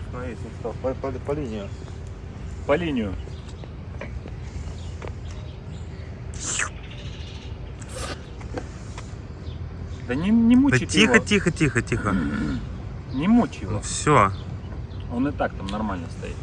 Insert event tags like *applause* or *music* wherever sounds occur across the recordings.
Остановись, не стал. По, по, по линию. По линию. Да не, не Да мучай тихо, его. тихо, тихо, тихо. *clears throat* Не Ну его. все. Он и так там нормально стоит.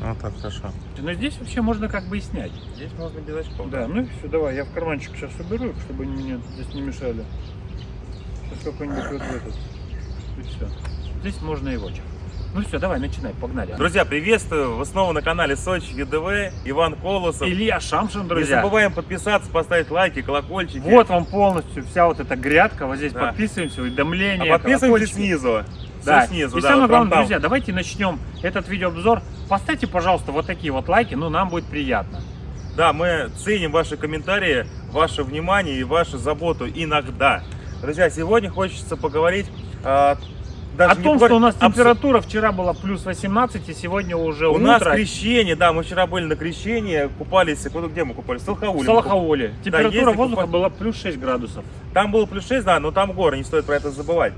Вот так хорошо. Но здесь вообще можно как бы и снять. Здесь можно без очков. Да, ну и все, давай, я в карманчик сейчас уберу чтобы они мне здесь не мешали. Сейчас какой-нибудь вот этот. И все. Здесь можно и в очах. Ну все, давай, начинай, погнали. Друзья, приветствую! Вы снова на канале Сочи ЮДВ, Иван Колосов. Илья Шамшин, Не друзья. забываем подписаться, поставить лайки, колокольчики. Вот вам полностью вся вот эта грядка. Вот здесь Да. подписываемся, А уведомления. подписываемся колокольчики. снизу. Да. Снизу, и да, самое вот главное, там. друзья, давайте начнем этот видеообзор. Поставьте, пожалуйста, вот такие вот лайки, ну нам будет приятно. Да, мы ценим ваши комментарии, ваше внимание и вашу заботу иногда. Друзья, сегодня хочется поговорить а, даже О том, говор- что у нас температура вчера была плюс 18, и сегодня уже У утро. нас крещение, да, мы вчера были на крещении, купались, где мы купались? В Салхауле. в Салахауле. Температура если воздуха купать- была плюс 6 градусов. Там было плюс 6, да, но там горы, не стоит про это забывать.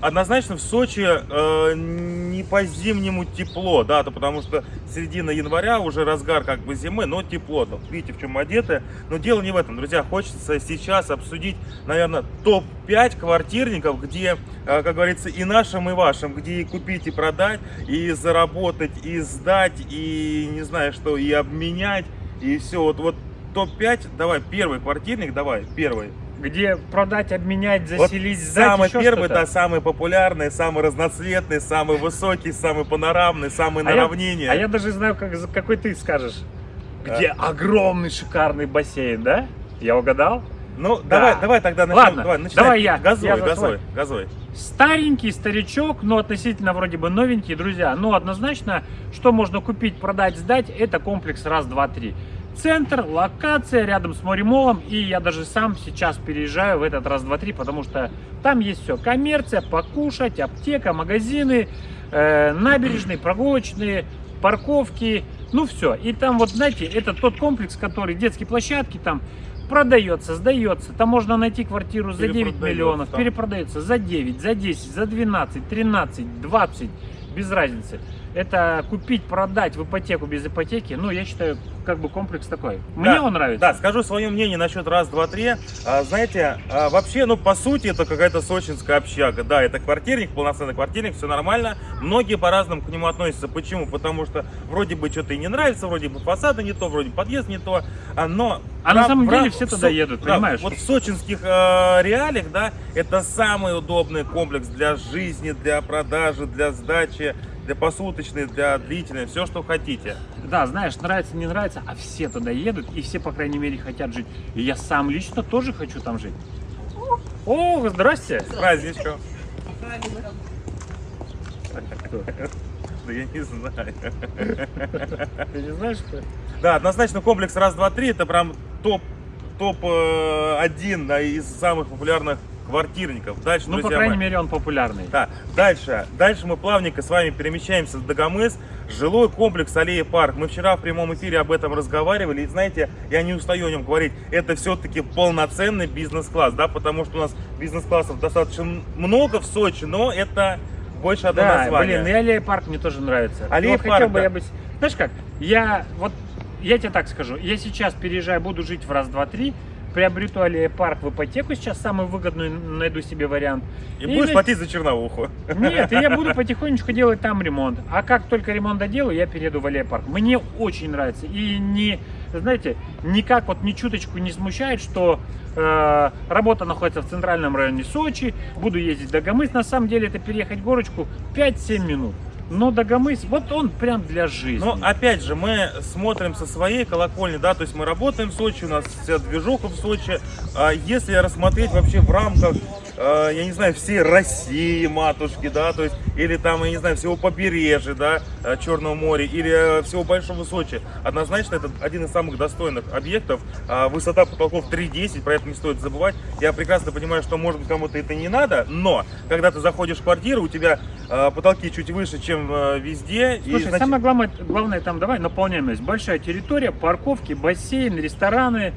Однозначно в Сочи э, не по зимнему тепло, да, то потому что середина января уже разгар как бы зимы, но тепло. То, видите, в чем одеты. Но дело не в этом, друзья. Хочется сейчас обсудить, наверное, топ-5 квартирников, где, э, как говорится, и нашим, и вашим, где и купить, и продать, и заработать, и сдать, и не знаю что, и обменять, и все. Вот, вот топ-5, давай, первый квартирник, давай, первый. Где продать, обменять, Вот заселить, сдать, самый первый, да, самый популярный, самый разноцветный, самый высокий, самый панорамный, самый на А я- равнине. А я даже знаю, как, какой ты скажешь. Где огромный шикарный бассейн, да? Я угадал? Ну, Да. давай, давай тогда начнем. Ладно, давай, начинай. давай я, Газуй, я свой. газуй. Старенький старичок, но относительно вроде бы новенький, друзья. Ну, однозначно, что можно купить, продать, сдать, это комплекс раз, два, три. Центр, локация рядом с Моремолом, и я даже сам сейчас переезжаю в этот раз, два, три, потому что там есть все. Коммерция, покушать, аптека, магазины, э, набережные, прогулочные, парковки, ну все. И там вот, знаете, это тот комплекс, который, детские площадки там, продается, сдается. Там можно найти квартиру за 9 Перепродается, миллионов, там. перепродается за 9, за 10, за 12, 13, 20, без разницы. Это купить, продать в ипотеку без ипотеки, ну, я считаю, как бы комплекс такой. Мне Да, он нравится. Да, скажу свое мнение насчет раз, два, три. А, знаете, а, вообще, ну, по сути, это какая-то сочинская общага. Да, это квартирник, полноценный квартирник, все нормально. Многие по-разному к нему относятся. Почему? Потому что вроде бы что-то и не нравится, вроде бы фасады не то, вроде подъезд не то. А, но А на самом деле все туда едут, да, понимаешь? Вот в сочинских э, реалиях, да, это самый удобный комплекс для жизни, для продажи, для сдачи, для посуточной, для длительной, все, что хотите. Да, знаешь, нравится, не нравится, а все туда едут, и все, по крайней мере, хотят жить. И я сам лично тоже хочу там жить. О, здрасте. С праздничком. Да я не знаю. Ты не знаешь, что? Да, однозначно комплекс раз, два, три это прям топ топ э, один да, из самых популярных квартирников. Дальше, Ну, по крайней мои. мере, он популярный. Да, дальше. Дальше мы плавненько с вами перемещаемся в Дагомыс. Жилой комплекс Аллея Парк. Мы вчера в прямом эфире об этом разговаривали. И знаете, я не устаю о нем говорить. Это все-таки полноценный бизнес-класс, да, потому что у нас бизнес-классов достаточно много в Сочи, но это больше одно Да, название. блин, и Аллея Парк мне тоже нравится. Аллея Но хотел Парк, бы да. я быть... Знаешь как, я вот, я тебе так скажу, я сейчас переезжаю, буду жить в раз, два, три, приобрету Парк в ипотеку сейчас, самый выгодный, найду себе вариант. И будешь на- платить за черновуху. Нет, и я буду *laughs* потихонечку делать там ремонт. А как только ремонт доделаю, я перееду в Аллея Парк. Мне очень нравится. И не, знаете, никак вот ни чуточку не смущает, что э, работа находится в центральном районе Сочи, буду ездить в Дагомыс. На самом деле это переехать горочку 5-7 минут. Но Дагомыс, вот он прям для жизни. Но опять же, мы смотрим со своей колокольни, да, то есть мы работаем в Сочи, у нас вся движуха в Сочи. А если рассмотреть вообще в рамках э, я не знаю, всей России, матушки, да, то есть, или там, я не знаю, всего побережья, да, э, Черного моря, или э, всего Большого Сочи. Однозначно, это один из самых достойных объектов. А Высота потолков 3,10, про это не стоит забывать. Я прекрасно понимаю, что, может быть, кому-то это не надо, но, когда ты заходишь в квартиру, у тебя э, потолки чуть выше, чем э, везде. и, Слушай, значит, самое главное, главное там давай наполняемость. Большая территория, парковки, бассейн, рестораны,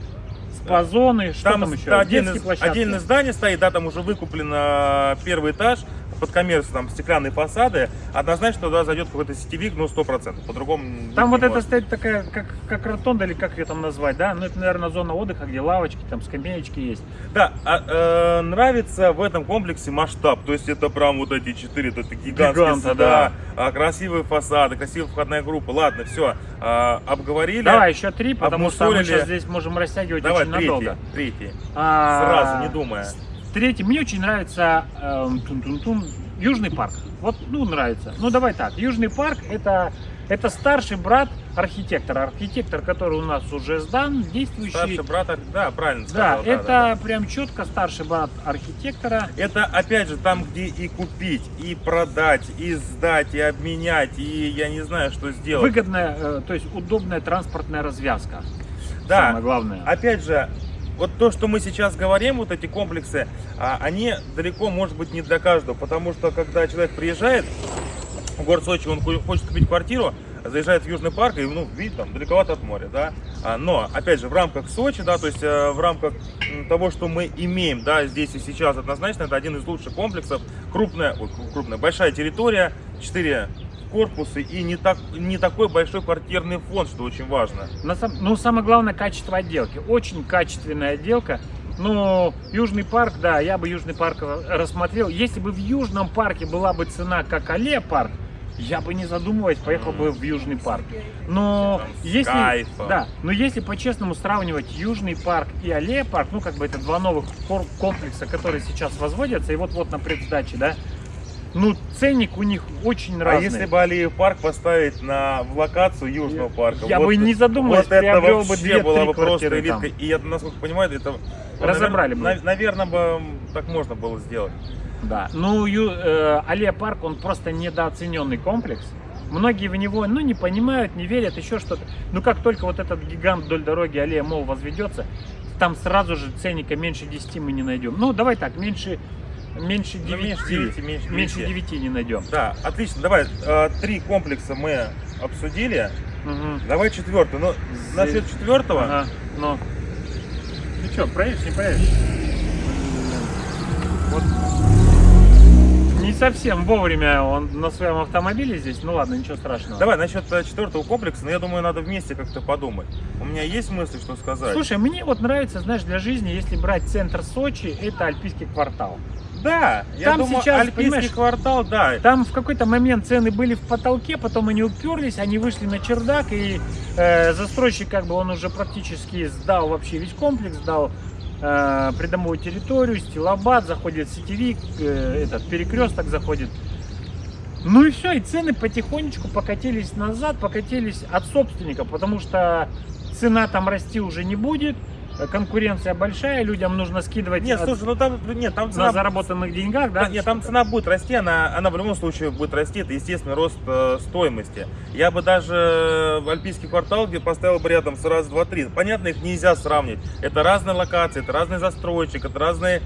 спа-зоны, что там, Там, еще? отдельное, Детские площадки. отдельное здание стоит, да, там уже выкуплен э, первый этаж, под коммерцию, там стеклянные фасады, однозначно туда зайдет какой-то сетевик, ну, 100%, по-другому Там вот это стоит такая, как, как ротонда или как ее там назвать, да? Ну, это, наверное, зона отдыха, где лавочки, там скамеечки есть. Да, а, э, нравится в этом комплексе масштаб, то есть это прям вот эти четыре, это гигантские Гиганта, суда, а, красивые фасады, красивая входная группа. Ладно, все, обговорили. Давай, еще три, потому что мы сейчас здесь можем растягивать Давай, очень третий, надолго. третий, А, сразу, не думая. Третий, мне очень нравится эм, тун-тун-тун, Южный парк. Вот, ну, нравится. Ну, давай так. Южный парк это, это старший брат архитектора. Архитектор, который у нас уже сдан, действующий. Старший брат, да, правильно да, сказал. это да, да. прям четко старший брат архитектора. Это, опять же, там, где и купить, и продать, и сдать, и обменять, и я не знаю, что сделать. Выгодная, э, то есть удобная транспортная развязка. Да. Самое главное. Опять же, вот то, что мы сейчас говорим, вот эти комплексы, а, они далеко, может быть, не для каждого, потому что, когда человек приезжает в город Сочи, он хо- хочет купить квартиру, заезжает в Южный парк, и, ну, видит, там, далековато от моря, да, А, но, опять же, в рамках Сочи, да, то есть э, в рамках того, что мы имеем, да, здесь и сейчас, однозначно, это один из лучших комплексов, крупная, ой, кру- крупная, большая территория, 4 корпуса и не, так, не такой большой квартирный фонд, что очень важно. На сам- ну, самое главное, качество отделки. Очень качественная отделка. Ну, Южный парк, да, я бы Южный парк рассмотрел. Если бы в Южном парке была бы цена, как Аллея парк, я бы не задумываясь поехал бы в Южный парк. Но если, да, но если по-честному сравнивать Южный парк и Аллея парк, ну как бы это два новых комплекса, которые сейчас возводятся, и вот-вот на предсдаче, да, ну ценник у них очень А разный. если бы Алиев парк поставить на в локацию Южного парка? Я вот- бы не задумываясь, Вот это приобрел бы вообще две-три была бы просто элитка. там. И я, насколько понимаю, это... Разобрали бы. Наверное, бы так можно было сделать. Да. Ну, Ю- э, Аллея парк, он просто недооцененный комплекс. Многие в него, ну, не понимают, не верят, еще что-то. Но как только вот этот гигант вдоль дороги Аллея Мол возведется, там сразу же ценника меньше 10 мы не найдем. Ну, давай так, меньше, меньше 9, Ну, меньше девяти, меньше меньше девяти. 9 не найдем. Да, отлично. Давай, э, три комплекса мы обсудили. Мгм. Давай четвертый. Ну, насчет четвертого... Ага, ну. Ты что, проедешь, не проедешь? Вот. Совсем вовремя он на своем автомобиле здесь. Ну ладно, ничего страшного. Давай, насчет э, четвертого комплекса, но я думаю, надо вместе как-то подумать. У меня есть мысли, что сказать. Слушай, мне вот нравится, знаешь, для жизни, если брать центр Сочи, это Альпийский квартал. да, я Там думаю, сейчас, Альпийский квартал, да. Там в какой-то момент цены были в потолке, потом они уперлись, они вышли на чердак, и э, застройщик, как бы, он уже практически сдал вообще весь комплекс, сдал э, придомовую территорию, стилобат, заходит сетевик, э, этот перекресток заходит. Ну и все, и цены потихонечку покатились назад, покатились от собственника, потому что цена там расти уже не будет, конкуренция большая, людям нужно скидывать Нет, от- слушай, ну там, нет, там на цена... заработанных деньгах, да? Нет, там цена будет расти, она, она в любом случае будет расти, это естественный рост э, стоимости. Я бы даже в Альпийский квартал, где поставил бы рядом с раз, два, три. Понятно, их нельзя сравнивать. Это разные локации, это разный застройщик, это разные,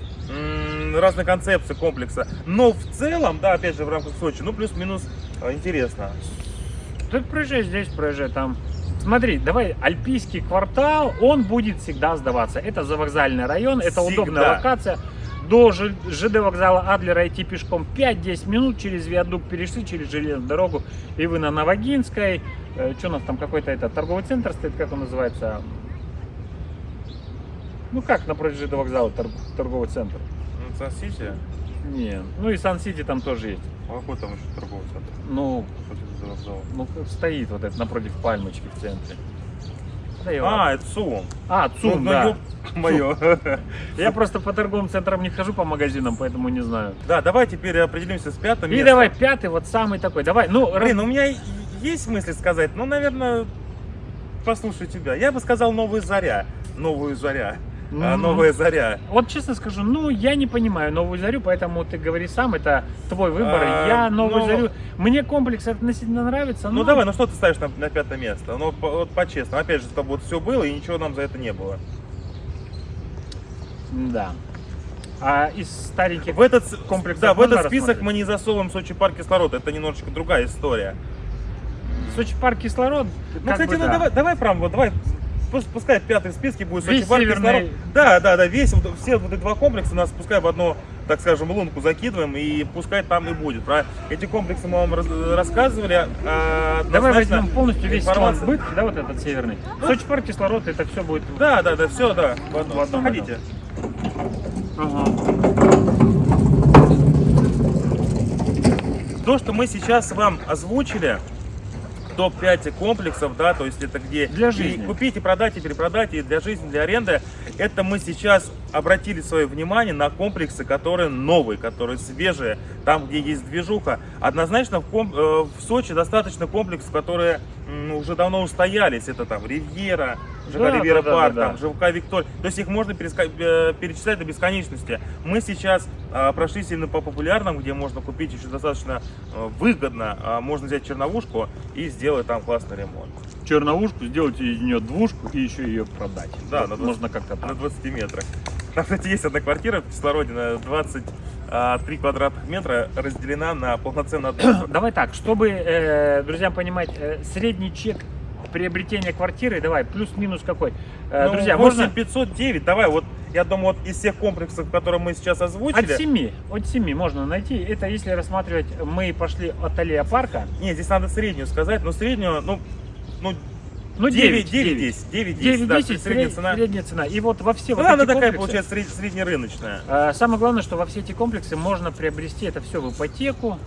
разные концепции комплекса. Но в целом, да, опять же, в рамках Сочи, ну плюс-минус э, интересно. Ты проезжай здесь, проезжай там. Смотри, давай, Альпийский квартал, он будет всегда сдаваться. Это завокзальный район, это Всегда. удобная локация. До ЖД вокзала Адлера идти пешком 5-10 минут, через виадук перешли, через железную дорогу, и вы на Новогинской. что у нас там какой-то это торговый центр стоит, как он называется? Ну как напротив ЖД вокзала тор- торговый центр? Ну, Сан-Сити, Не, ну и Сан-Сити там тоже есть. а какой там еще торговый центр? Ну, Ну стоит вот это напротив пальмочки в центре. Да. А, это ЦУМ. А, ЦУМ, ну, да. ёб мое. Я просто по торговым центрам не хожу по магазинам, поэтому не знаю. Да, давай теперь определимся с пятым И местом. давай пятый, вот самый такой. Давай, ну, раз- Блин, у меня есть мысли сказать, но, наверное, послушай тебя. Я бы сказал «Новая заря». «Новую заря». Ну, новая заря. Вот честно скажу, ну, я не понимаю новую зарю, поэтому ты говори сам, это твой выбор. А, я новую ну- зарю... Мне комплекс относительно нравится, Ну но- давай, ну что ты ставишь на, на пятое место? Ну по- вот по-честному, опять же, чтобы вот все было и ничего нам за это не было. Да. А из стареньких В этот, с- комплексов да, в этот список мы не засовываем Сочи парк кислород, это немножечко другая история. Сочи парк кислород. Ну, кстати, бы ну да. давай, давай прям вот давай. Пусть- Пускай пятый в списке будет Сочи парк северный-. Да, да, да, весь вот, все вот эти два комплекса нас пускай в одну, так скажем, лунку закидываем и пускай там и будет. Про эти комплексы мы вам раз- рассказывали. а, Давай возьмем полностью весь склад быт, да, вот этот северный. Сочи парк кислород, это все будет. Да, да, да, все, да. В одном. В одном Заходите. Ага. То, что мы сейчас вам озвучили, топ-5 комплексов, да, то есть это где Для и жизни. купить, и продать, и перепродать, и для жизни, для аренды, это мы сейчас обратили свое внимание на комплексы, которые новые, которые свежие, там, где есть движуха. Однозначно в, ком- э, в Сочи достаточно комплексов, которые уже давно устоялись. Это там Ривьера, ЖК Да, Ривьера да, да, Парк, да, да. там ЖК Виктория. То есть их можно переска- э, перечислять до бесконечности. Мы сейчас э, прошлись именно по популярным, где можно купить еще достаточно э, выгодно. А можно взять черновушку и сделать там классный ремонт. Черновушку, сделать из нее двушку и еще ее продать. Да, Вот на 20 можно как-то На так. 20 метрах. Там, кстати, есть одна квартира в кислороде на 23 квадратных метра, разделена на полноценную одну. *coughs* Давай так, чтобы э, друзьям понимать, э, средний чек приобретения квартиры, давай, плюс-минус какой. Э, Ну, друзья, 8 можно 509, давай, вот я думаю, вот из всех комплексов, которые мы сейчас от озвучили, 7, от 7 можно найти. Это если рассматривать, мы пошли от аллея парка, не, здесь надо среднюю сказать, но среднюю, ну, ну ну 9, 9, 9, 9. 10, 9, 10, 9 да, 10 средняя цена. средняя цена. И вот во все Ну, вот она эти такая, комплексы, получается, сред- среднерыночная. э, самое главное, что во все эти комплексы можно приобрести это все в ипотеку.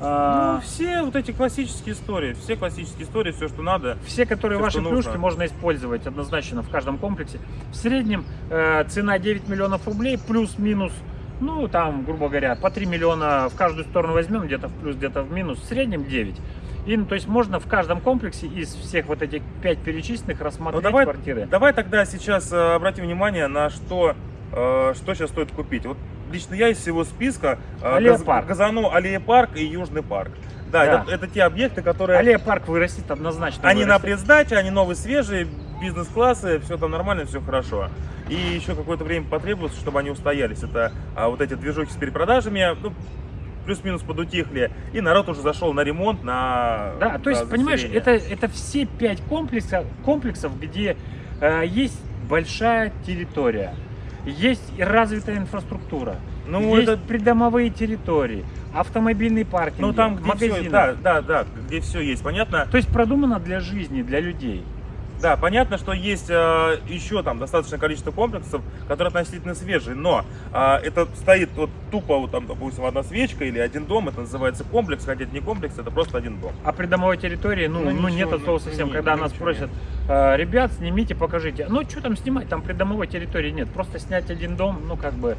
Ну, Э, все вот эти классические истории, все классические истории, все, что надо. Все, которые Всё, ваши плюшки, нужно. можно использовать однозначно в каждом комплексе. В среднем э, цена 9 миллионов рублей, плюс-минус, ну, там, грубо говоря, по 3 миллиона в каждую сторону возьмем, где-то в плюс, где-то в минус, в среднем 9. И, ну, то есть можно в каждом комплексе из всех вот этих 5 перечисленных Ну, рассмотреть давай, квартиры. давай тогда сейчас э, обратим внимание на что, э, что сейчас стоит купить. Вот лично я из всего списка э, Аллея газ- парк. газану Аллея парк и Южный парк. Да, Да. Это, это те объекты, которые... Аллея парк вырастет однозначно. Они на вырастет. предсдаче, они новые, свежие, бизнес-классы, все там нормально, все хорошо. И еще какое-то время потребуется, чтобы они устоялись. Это а, вот эти движухи с перепродажами, ну, плюс-минус подутихли. И народ уже зашел на ремонт, на Да, то есть, на понимаешь, это, это все пять комплексов, комплексов где э, есть большая территория, есть развитая инфраструктура, Ну, есть это- придомовые территории, автомобильные паркинги, Ну, там, где магазины. все, да, да, да, где все есть, понятно. То есть продумано для жизни, для людей. Да, понятно, что есть э, еще там достаточное количество комплексов, которые относительно свежие, но э, это стоит вот тупо, вот там, допустим, одна свечка или один дом, это называется комплекс, хотя это не комплекс, это просто один дом. А придомовой территории, ну, Ну, ну, ничего, нет от слова ну, совсем. не- Когда ну, нас просят, «Э, ребят, снимите, покажите. Ну, что там снимать, там придомовой территории нет. Просто снять один дом, ну, как бы,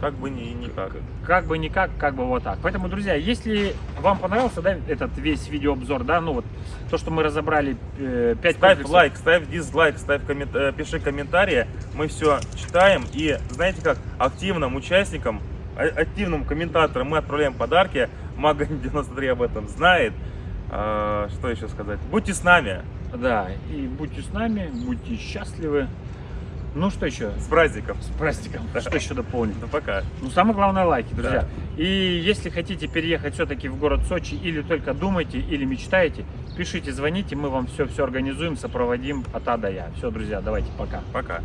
Как бы ни, никак. как бы никак, как бы вот так. Поэтому, друзья, если вам понравился да, этот весь видеообзор, да, ну вот то, что мы разобрали э, 5 Ставь лайк, ставь дизлайк, ставь коммент- э, пиши комментарии, мы все читаем и знаете как, активным участникам, а- активным комментаторам мы отправляем подарки, Мага 93 об этом знает. А, что еще сказать? Будьте с нами, Да, и будьте с нами, будьте счастливы. Ну что еще? с праздником. С праздником. Что еще дополнить? Да пока. Ну, самое главное лайки, друзья. И если хотите переехать все-таки в город Сочи, или только думаете, или мечтаете, пишите, звоните, мы вам все-все организуем, сопроводим от А до Я. Все, друзья, давайте, пока. Пока.